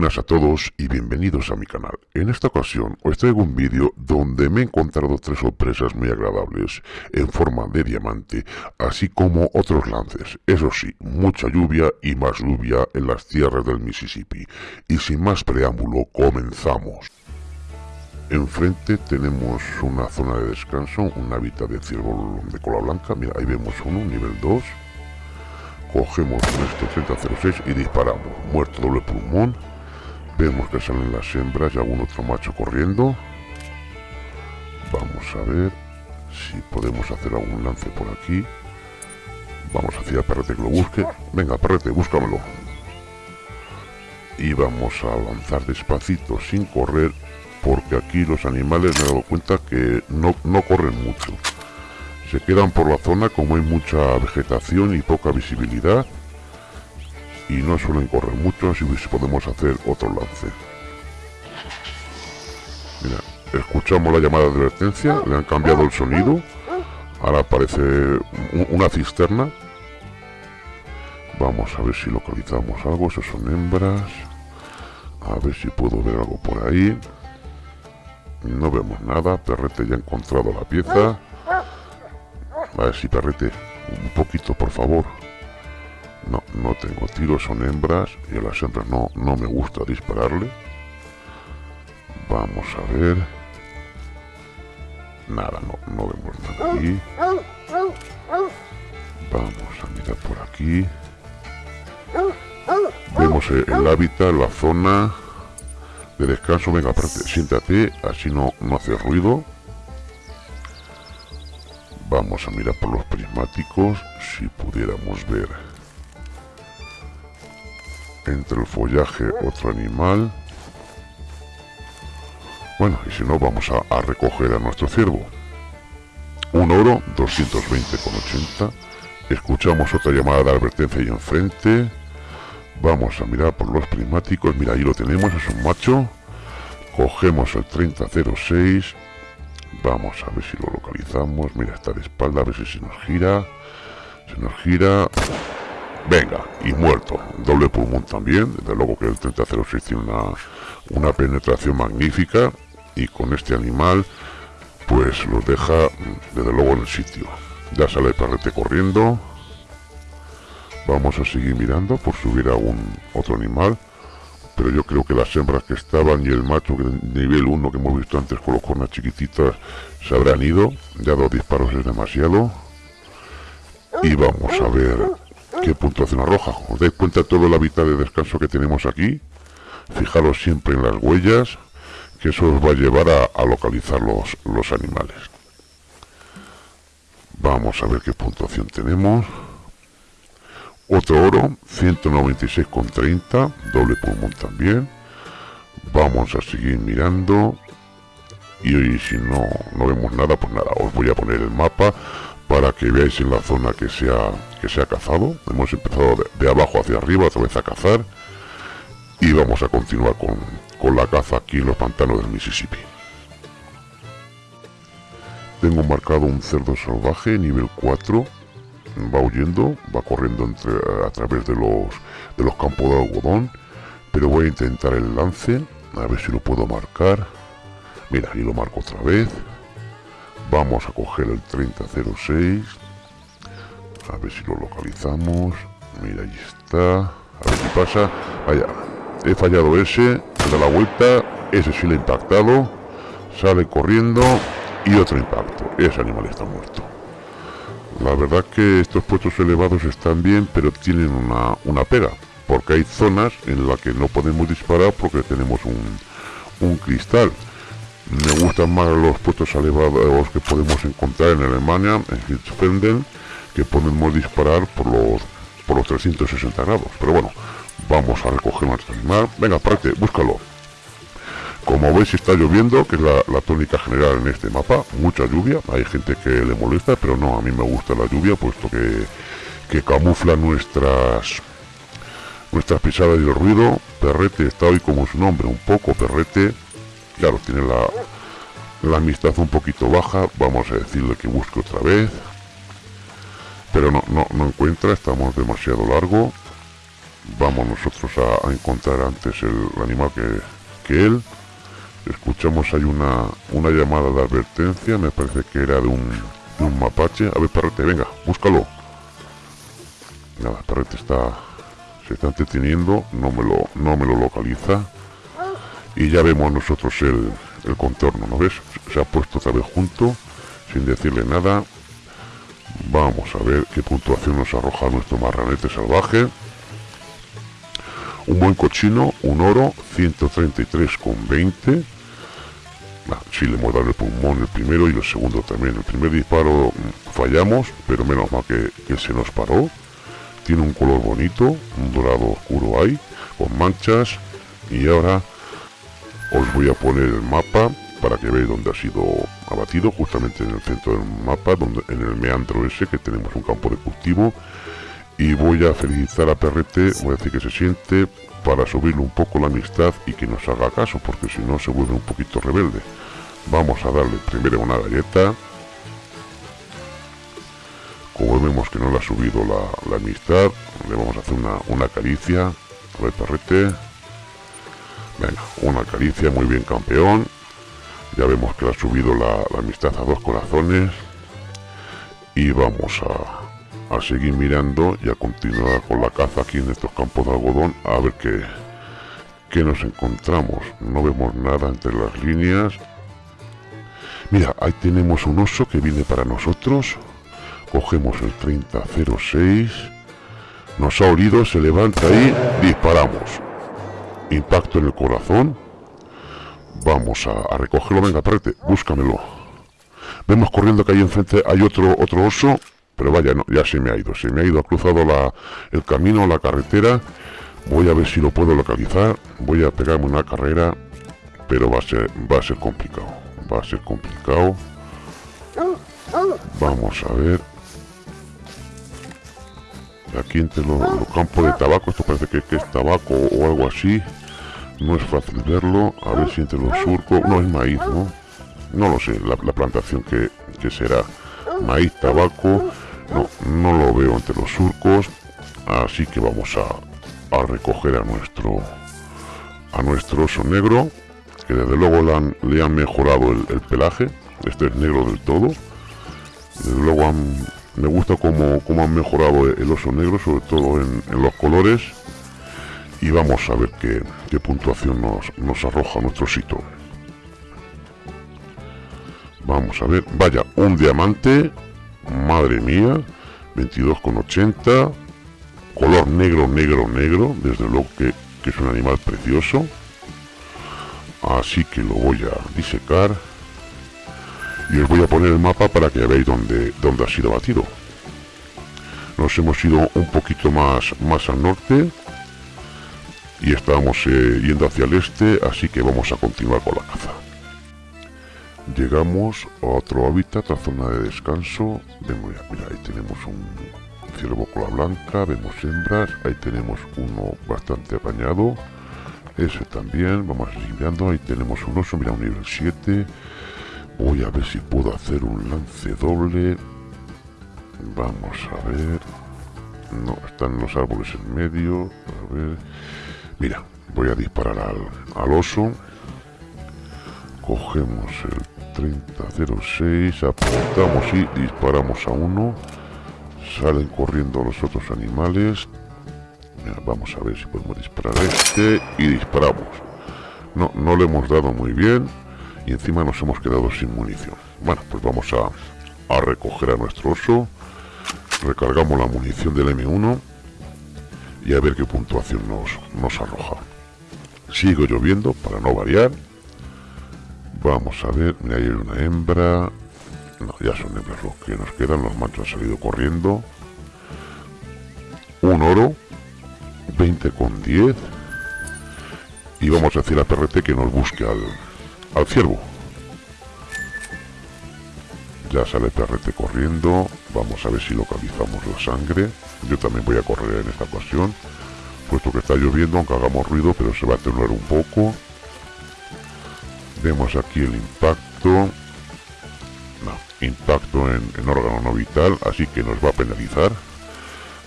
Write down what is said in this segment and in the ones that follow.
Buenas a todos y bienvenidos a mi canal. En esta ocasión os traigo un vídeo donde me he encontrado tres sorpresas muy agradables en forma de diamante, así como otros lances. Eso sí, mucha lluvia y más lluvia en las tierras del Mississippi. Y sin más preámbulo, comenzamos. Enfrente tenemos una zona de descanso, un hábitat de ciervo de cola blanca. Mira, ahí vemos uno, nivel 2 cogemos nuestro 3006 y disparamos muerto doble pulmón vemos que salen las hembras y algún otro macho corriendo. Vamos a ver si podemos hacer algún lance por aquí. Vamos hacia perrete que lo busque. Venga perrete búscamelo. Y vamos a avanzar despacito sin correr porque aquí los animales me he dado cuenta que no, no corren mucho. Se quedan por la zona como hay mucha vegetación y poca visibilidad y no suelen correr mucho, así que podemos hacer otro lance. Mira, escuchamos la llamada de advertencia, le han cambiado el sonido, ahora aparece una cisterna. Vamos a ver si localizamos algo, esos son hembras. A ver si puedo ver algo por ahí. No vemos nada, Perrete ya ha encontrado la pieza. A ver si perrete, un poquito por favor. No, no tengo tiros, son hembras y a las hembras no, no me gusta dispararle. Vamos a ver. Nada, no, no vemos nada aquí. Vamos a mirar por aquí. Vemos el hábitat, la zona de descanso. Venga, siéntate, así no, no hace ruido. Vamos a mirar por los prismáticos si pudiéramos ver entre el follaje otro animal. Bueno, y si no, vamos a, recoger a nuestro ciervo. Un oro, 220,80. Escuchamos otra llamada de advertencia ahí enfrente. Vamos a mirar por los prismáticos. Mira, ahí lo tenemos, es un macho. Cogemos el 3006 Vamos a ver si lo localizamos. Mira, está de espalda, a ver si se nos gira. Se nos gira. Venga, y muerto. Doble pulmón también. Desde luego que el 3006 tiene una, una penetración magnífica. Y con este animal, pues los deja, desde luego, en el sitio. Ya sale el perrete corriendo. Vamos a seguir mirando por subir a un otro animal pero yo creo que las hembras que estaban y el macho nivel 1 que hemos visto antes con los cornas chiquititas se habrán ido, ya dos disparos es demasiado. Y vamos a ver qué puntuación arroja. Os dais cuenta de todo el hábitat de descanso que tenemos aquí. Fijaros siempre en las huellas, que eso os va a llevar a, localizar los, los animales. Vamos a ver qué puntuación tenemos. Otro oro, 196,30, doble pulmón también. Vamos a seguir mirando. Y hoy si no, no vemos nada, pues nada, os voy a poner el mapa para que veáis en la zona que se ha, que se ha cazado. Hemos empezado de, abajo hacia arriba otra vez a cazar. Y vamos a continuar con, con la caza aquí en los pantanos del Mississippi. Tengo marcado un cerdo salvaje nivel 4 va huyendo, va corriendo entre, a través de los, de los campos de algodón, pero voy a intentar el lance, a ver si lo puedo marcar. Mira, ahí lo marco otra vez. Vamos a coger el 3006. A ver si lo localizamos. Mira, ahí está. A ver si pasa. Vaya, he fallado ese. Da la vuelta. Ese sí le ha impactado. Sale corriendo. Y otro impacto. Ese animal está muerto. La verdad que estos puestos elevados están bien, pero tienen una, una pega, porque hay zonas en las que no podemos disparar porque tenemos un, un cristal. Me gustan más los puestos elevados que podemos encontrar en Alemania, en Hitzfelden, que podemos disparar por los, por los 360 grados. Pero bueno, vamos a recoger nuestro animal. Venga, parte, búscalo. Como veis está lloviendo, que es la, tónica general en este mapa, mucha lluvia, hay gente que le molesta, pero no, a mí me gusta la lluvia, puesto que, que camufla nuestras nuestras pisadas y el ruido. Perrete está hoy como su nombre, un poco perrete, claro, tiene la, amistad un poquito baja, vamos a decirle que busque otra vez, pero no, no, no encuentra, estamos demasiado largo, vamos nosotros a, encontrar antes el, animal que, que, él. Escuchamos hay una, una llamada de advertencia, me parece que era de un, de un mapache. A ver, perrete, venga, búscalo. Nada, perrete está se está entreteniendo, no me lo, no me lo localiza. Y ya vemos nosotros el, el contorno, ¿no ves? Se ha puesto otra vez junto, sin decirle nada. Vamos a ver qué puntuación nos arroja nuestro marranete salvaje. Un buen cochino, un oro, 133,20. Si le hemos dado el pulmón el primero y el segundo también. El primer disparo mm, fallamos, pero menos mal que, que se nos paró. Tiene un color bonito, un dorado oscuro ahí, con manchas. Y ahora os voy a poner el mapa para que veáis dónde ha sido abatido, justamente en el centro del mapa, donde en el meandro ese que tenemos un campo de cultivo. Y voy a felicitar a Perrete, voy a decir que se siente para subirle un poco la amistad y que nos haga caso, porque si no se vuelve un poquito rebelde. Vamos a darle primero una galleta. Como vemos que no le ha subido la, amistad, le vamos a hacer una, una caricia. A ver, Perrete. Venga, una caricia, muy bien campeón. Ya vemos que ha subido la, amistad a dos corazones. Y vamos a, a, seguir mirando y a continuar con la caza aquí en estos campos de algodón a ver qué, qué nos encontramos. No vemos nada entre las líneas. Mira, ahí tenemos un oso que viene para nosotros. Cogemos el 3006. Nos ha olido, se levanta y disparamos impacto en el corazón. Vamos a, recogerlo, venga, aparte, búscamelo. Vemos corriendo que ahí enfrente hay otro, otro oso, pero vaya, no, ya se me ha ido, se me ha ido, ha cruzado la, el camino, la carretera. Voy a ver si lo puedo localizar, voy a pegarme una carrera, pero va a ser, va a ser complicado, va a ser complicado. Vamos a ver, aquí entre los, campos de tabaco, esto parece que, es tabaco o algo así, no es fácil verlo, a ver si entre los surcos, no es maíz, ¿no? No lo sé, la, plantación que, será maíz, tabaco, no, no lo veo entre los surcos, así que vamos a, a recoger a nuestro a nuestro oso negro, que desde luego le han, le han mejorado el, pelaje, este es negro del todo, desde luego me gusta cómo, cómo, han mejorado el oso negro, sobre todo en, en los colores, y vamos a ver qué, puntuación nos, nos arroja nuestro sitio. Vamos a ver, vaya, un diamante, madre mía, 22,80, color negro, negro, negro, desde luego que, es un animal precioso. Así que lo voy a disecar y os voy a poner el mapa para que veáis dónde, dónde ha sido batido. Nos hemos ido un poquito más, más al norte y estamos eh, yendo hacia el este, así que vamos a continuar con la caza. Llegamos a otro hábitat, a zona de descanso. Vemos, mira, ahí tenemos un ciervo cola blanca, vemos hembras, ahí tenemos uno bastante apañado. Ese también, vamos a seguir mirando, ahí tenemos un oso, mira, un nivel 7. Voy a ver si puedo hacer un lance doble. Vamos a ver. No, están los árboles en medio. A ver. Mira, voy a disparar al, oso. Cogemos el 3006, apuntamos y disparamos a uno. Salen corriendo los otros animales. vamos a ver si podemos disparar este y disparamos. No, no le hemos dado muy bien y encima nos hemos quedado sin munición. Bueno, pues vamos a, a recoger a nuestro oso. Recargamos la munición del M1 y a ver qué puntuación nos, nos arroja. Sigo lloviendo para no variar. Vamos a ver, mira, hay una hembra. No, ya son hembras los que nos quedan, los machos han salido corriendo. Un oro, 20 con 10. Y vamos a decir a PRT que nos busque al, al ciervo. Ya sale PRT corriendo. Vamos a ver si localizamos la sangre. Yo también voy a correr en esta ocasión. Puesto que está lloviendo, aunque hagamos ruido, pero se va a atenuar un poco. Vemos aquí el impacto. No, impacto en, órgano no vital, así que nos va a penalizar.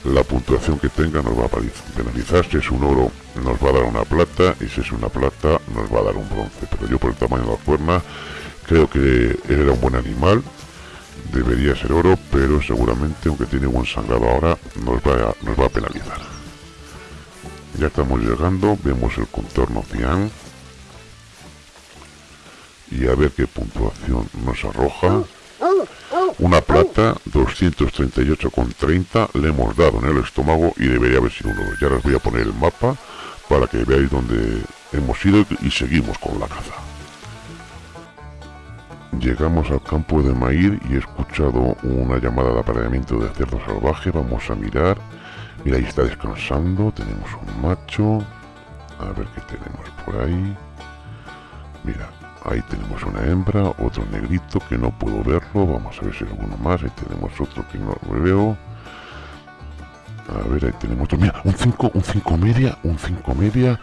la puntuación que tenga nos va a penalizar. Si es un oro nos va a dar una plata y si es una plata nos va a dar un bronce. Pero yo por el tamaño de la cuerna creo que era un buen animal. Debería ser oro, pero seguramente aunque tiene buen sangrado ahora nos va a, nos va a penalizar. Ya estamos llegando, vemos el contorno cian y a ver qué puntuación nos arroja. Una plata, 238,30 le hemos dado en el estómago y debería haber sido uno. Ya les voy a poner el mapa para que veáis dónde hemos ido y seguimos con la caza. Llegamos al campo de maíz y he escuchado una llamada de apareamiento de cerdo salvaje. Vamos a mirar. Mira, ahí está descansando. Tenemos un macho. A ver qué tenemos por ahí. Mira, Ahí tenemos una hembra, otro negrito que no puedo verlo. Vamos a ver si hay alguno más. Ahí tenemos otro que no lo veo. A ver, ahí tenemos otro. Mira, un 5, un 5 media, un 5 media.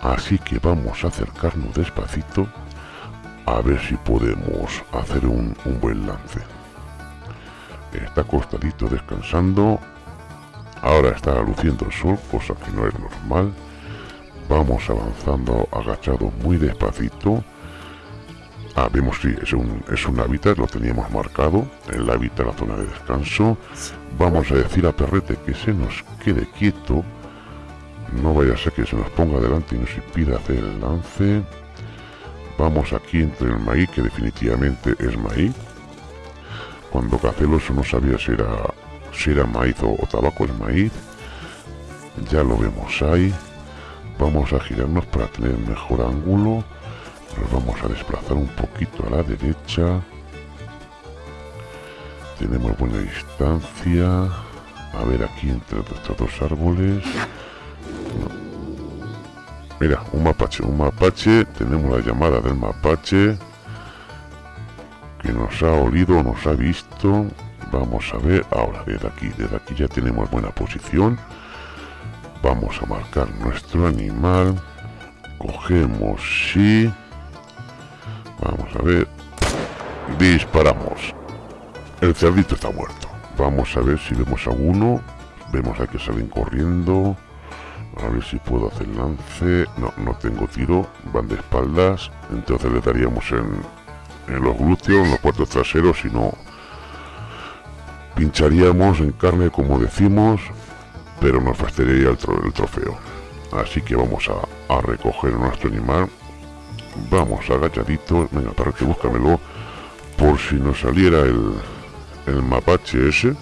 Así que vamos a acercarnos despacito a ver si podemos hacer un, buen lance. Está acostadito descansando. Ahora está luciendo el sol, cosa que no es normal. Vamos avanzando agachado muy despacito Ah, vemos, sí, es un, es un hábitat, lo teníamos marcado, el hábitat, la zona de descanso. Vamos a decir a Perrete que se nos quede quieto, no vaya a ser que se nos ponga delante y nos impida hacer el lance. Vamos aquí entre el maíz, que definitivamente es maíz. Cuando Caceloso no sabía si era, si era maíz o, o tabaco, es maíz. Ya lo vemos ahí. Vamos a girarnos para tener mejor ángulo nos vamos a desplazar un poquito a la derecha tenemos buena distancia a ver aquí entre estos dos árboles mira un mapache un mapache tenemos la llamada del mapache que nos ha olido nos ha visto vamos a ver ahora desde aquí desde aquí ya tenemos buena posición vamos a marcar nuestro animal cogemos sí Vamos a ver. Disparamos. El cerdito está muerto. Vamos a ver si vemos a uno. Vemos a que salen corriendo. A ver si puedo hacer lance. No, no tengo tiro. Van de espaldas. Entonces le daríamos en, en los glúteos, en los cuartos traseros, y no pincharíamos en carne como decimos, pero nos fastidiaría el, trofeo. Así que vamos a, a recoger nuestro animal Vamos, agachadito. Venga, para que búscamelo. Por si nos saliera el, el mapache ese.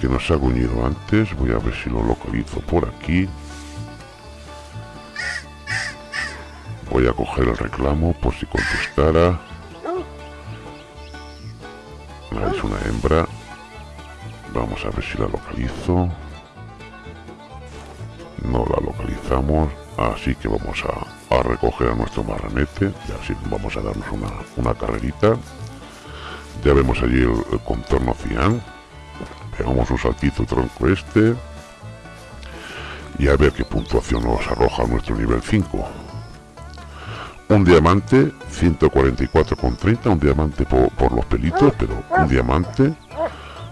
Que nos ha guñido antes. Voy a ver si lo localizo por aquí. Voy a coger el reclamo por si contestara. es una hembra. Vamos a ver si la localizo. No la localizamos. Así que vamos a a recoger a nuestro marranete y así vamos a darnos una, una carrerita ya vemos allí el, contorno cian pegamos un saltito tronco este y a ver qué puntuación nos arroja nuestro nivel 5 un diamante 144,30 un diamante por, los pelitos pero un diamante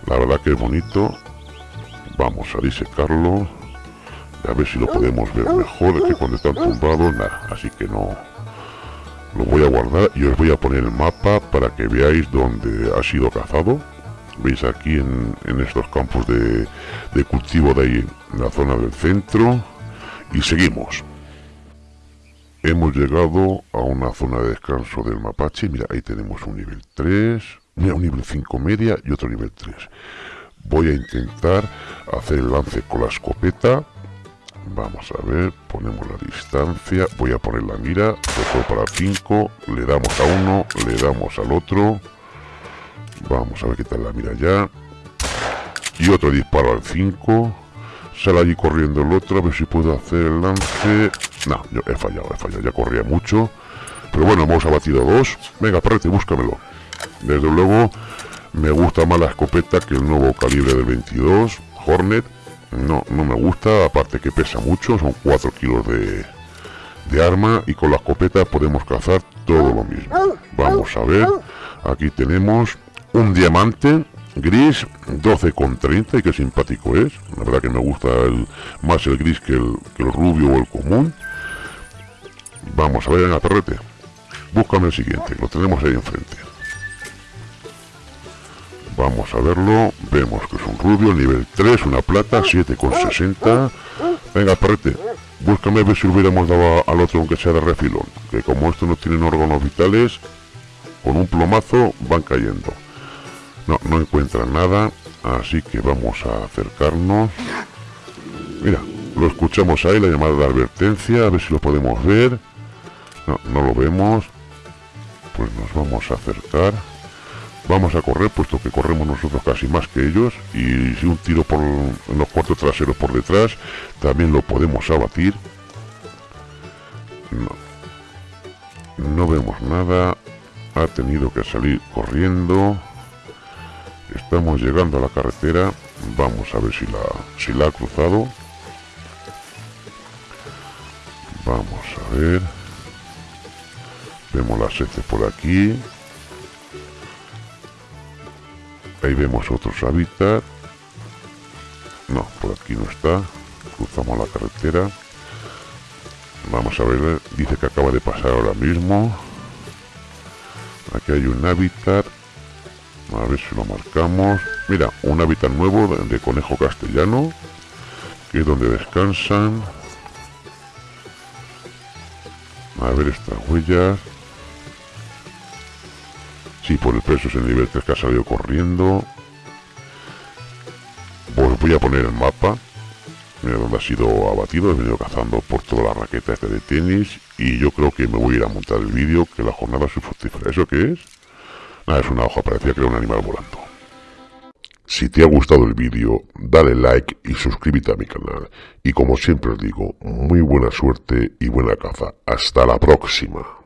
la verdad que es bonito. Vamos a disecarlo a ver si lo podemos ver mejor que cuando están tumbados nada así que no lo voy a guardar y os voy a poner el mapa para que veáis dónde ha sido cazado. Veis aquí en, estos campos de, de, cultivo de ahí en la zona del centro. Y seguimos hemos llegado a una zona de descanso del mapache mira ahí tenemos un nivel 3 mira un nivel 5 media y otro nivel 3 voy a intentar hacer el lance con la escopeta Vamos a ver, ponemos la distancia, voy a poner la mira, dejo para 5, le damos a uno, le damos al otro. Vamos a ver qué tal la mira ya. Y otro disparo al 5. Sale allí corriendo el otro, a ver si puedo hacer el lance. No, he fallado, he fallado, ya corría mucho. Pero bueno, hemos abatido dos. Venga, perrete, búscamelo. Desde luego, me gusta más la escopeta que el nuevo calibre del 22, Hornet no, no me gusta, aparte que pesa mucho, son 4 kilos de, de arma y con la escopeta podemos cazar todo lo mismo. Vamos a ver, aquí tenemos un diamante, Gris 12,30 y qué simpático es. La verdad que me gusta más el gris que el, rubio o el común. Vamos a ver en la perrete. Búscame el siguiente, lo tenemos ahí enfrente. Vamos a verlo. Vemos que es un rubio, nivel 3, una plata, 7,60. Venga, perrete, búscame a ver si hubiéramos dado al otro aunque sea de refilón. Que como esto no tienen órganos vitales, con un plomazo van cayendo. No, no encuentran nada, así que vamos a acercarnos. Mira, lo escuchamos ahí, la llamada de advertencia, a ver si lo podemos ver. No, no lo vemos. Pues nos vamos a acercar. Vamos a correr, puesto que corremos nosotros casi más que ellos. Y si un tiro por los cuartos traseros por detrás, también lo podemos abatir. No, no vemos nada. Ha tenido que salir corriendo. Estamos llegando a la carretera. Vamos a ver si la, si la ha cruzado. Vamos a ver. Vemos las heces por aquí. Ahí vemos otros hábitats. No, por aquí no está. Cruzamos la carretera. Vamos a ver, dice que acaba de pasar ahora mismo. Aquí hay un hábitat a ver si lo marcamos mira un hábitat nuevo de, conejo castellano que es donde descansan a ver estas huellas si por el peso es el nivel 3 que ha salido corriendo pues voy a poner el mapa mira donde ha sido abatido he venido cazando por toda la raqueta de tenis y yo creo que me voy a ir a montar el vídeo que la jornada es fructífera ¿eso qué es? Ah, es una hoja, parecía que era un animal volando. Si te ha gustado el vídeo, dale like y suscríbete a mi canal. Y como siempre os digo, muy buena suerte y buena caza. Hasta la próxima.